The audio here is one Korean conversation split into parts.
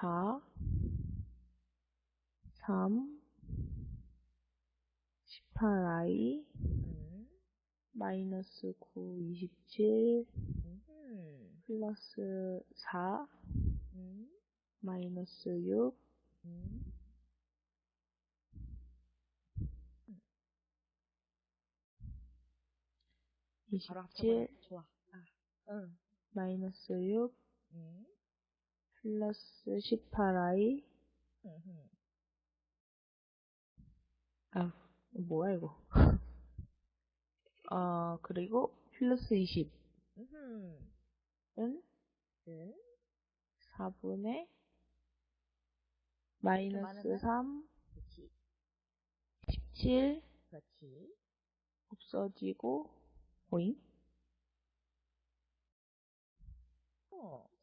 3, 18i, 음. 마이너스 9, 27, 음. 플러스 4, 음. 마이너스 6, 음. 바로 합쳐버려. 27, 좋아. 아. 응. 마이너스 6, 음. 플러스 18i, 음. 아, 뭐야 이거. 어, 그리고 플러스 20은 음. 음. 4분의 마이너스 많으면? 3, 그렇지. 17 그렇지. 없어지고 오잉?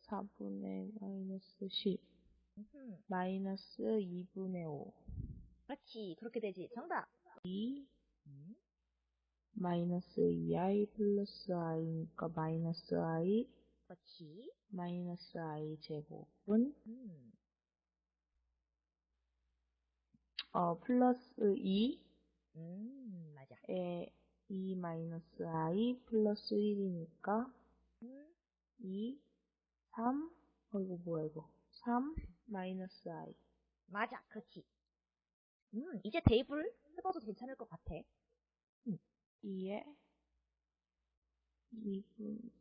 4분의 마이너스 10 음. 마이너스 2분의 5 그렇지. 그렇게 되지. 정답. 2 음. 마이너스 2i 플러스 i니까 마이너스 i 그렇지. 마이너스 i 제곱은 음. 어 플러스 2에 음. 맞아. 2 마이너스 i 플러스 1이니까 음. 2 3 어이구 뭐야 이거 3 마이너스 i 맞아. 그렇지. 음. 이제 테이블 해봐도 괜찮을 것 같아. 2에 2분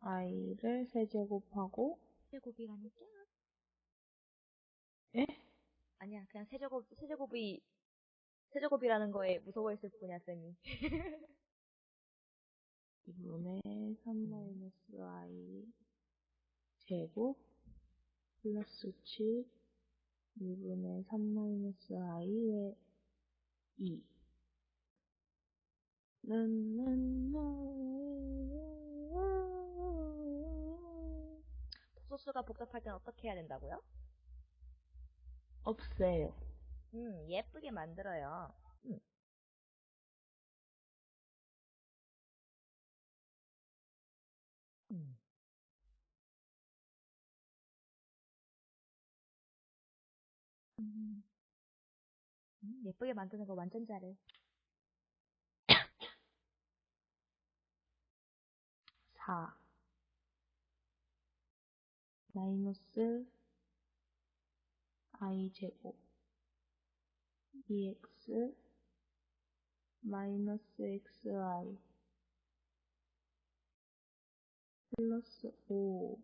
3i를 세제곱하고 세제곱이라니까? 에? 아니야. 그냥 세제곱, 세제곱이, 세제곱이라는 거에 무서워했을 뿐이야, 쌤이. 2분의 3 마이너스 i 제곱 플러스 7 2분의 3 마이너스 i의 2 소수가 복잡할 땐 어떻게 해야 된다고요? 없애요. 음, 예쁘게 만들어요. 음. 음. 음, 예쁘게 만드는 거 완전 잘해. 4 마이너스 i 제곱 2x 마이너스 xi 플러스 5